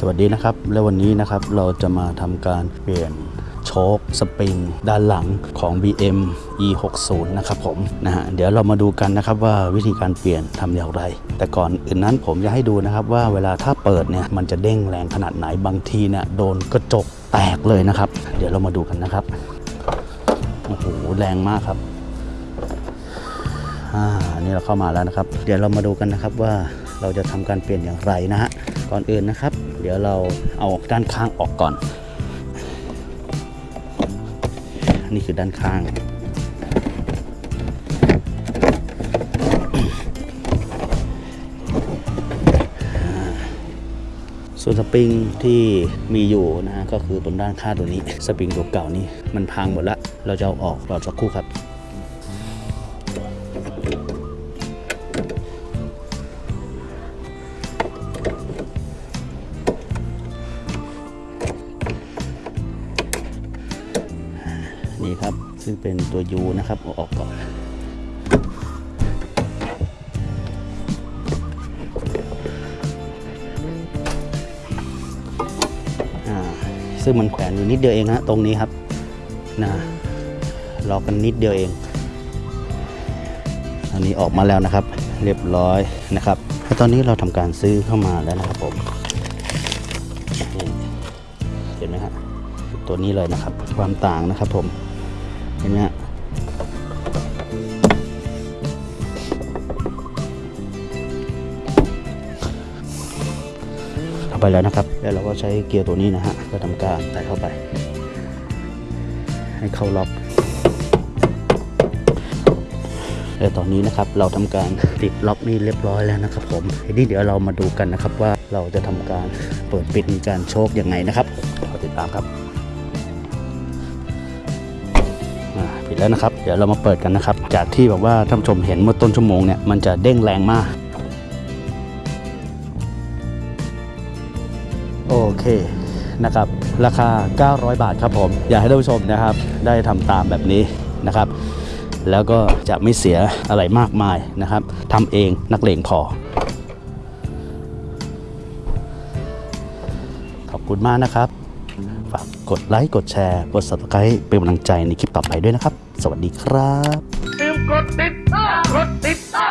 สวัสดีนะครับ และวันนี้นะครับเราจะมาทำการเปลี่ยนโชคสปริงด้านหลังของ BM E60 นะครับผมนะฮะเดี๋ยวเรามาดูกันนะครับว่าวิธีการเปลี่ยนทำอย่างไร แต่ก่อนอื่นนั้นผมจะให้ดูนะครับว่าเวลาถ้าเปิดเนี่ยมันจะเด้งแรงขนาดไหนบางทีเนี่ยโดนกระจกแตกเลยนะครับ เดี๋ยวเรามาดูกันนะครับโอ้โหแรงมากครับอ่านี่เราเข้ามาแล้วนะครับ เดี๋ยวเรามาดูกันนะครับว่าเราจะทำการเปลี่ยนอย่างไรนะฮะ ก่อนอื่นนะครับ เดี๋ยวเราเอาด้านข้างออกก่อนนี่คือด้านข้างส่วนสปริงที่มีอยู่นะฮะก็คือตรงด้านข้างตัวนี้ สปริงตัวเก่านี่มันพังหมดล้วเราจะเอาออกรอสักคู่ครับ นี่ครับ ซึ่งเป็นตัว U นะครับเอาออกก่อนซึ่งมันแขวนอยู่นิดเดียวเองฮะตรงนี้ครับนะรอกันนิดเดียวเอง อันนี้ออกมาแล้วนะครับ เรียบร้อยนะครับตอนนี้เราทำการซื้อเข้ามาแล้วนะครับผมเห็นไหมฮะตัวนี้เลยนะครับ ความต่างนะครับผม เห็นไหมฮะเข้าไปแล้วนะครับ แล้วเราก็ใช้เกียร์ตัวนี้นะฮะเพื่อทำการใส่เข้าไป ให้เข้าล็อก และตอนนี้นะครับเราทำการติดล็อกนี่เรียบร้อยแล้วนะครับ ผมทีนี้เดี๋ยวเรามาดูกันนะครับว่าเราจะทำการเปิดปิดการโชคยังไงนะครับรอติดตามครับ ปิดแล้วนะครับ เดี๋ยวเรามาเปิดกันนะครับ จากที่แบบว่าท่านชมเห็นเมื่อต้นชั่วโมงเนี่ยมันจะเด้งแรงมาก โอเคนะครับ ราคา 900 บาทครับผม อยากให้ท่านผู้ชมนะครับ ได้ทำตามแบบนี้นะครับ แล้วก็จะไม่เสียอะไรมากมายนะครับทำเองนักเลงพอ ขอบคุณมากนะครับ ฝากกดไลค์ กดแชร์ กด subscribe เป็นกำลังใจในคลิปต่อไปด้วยนะครับ สวัสดีครับ ลืมกดติดตามกดติดตาม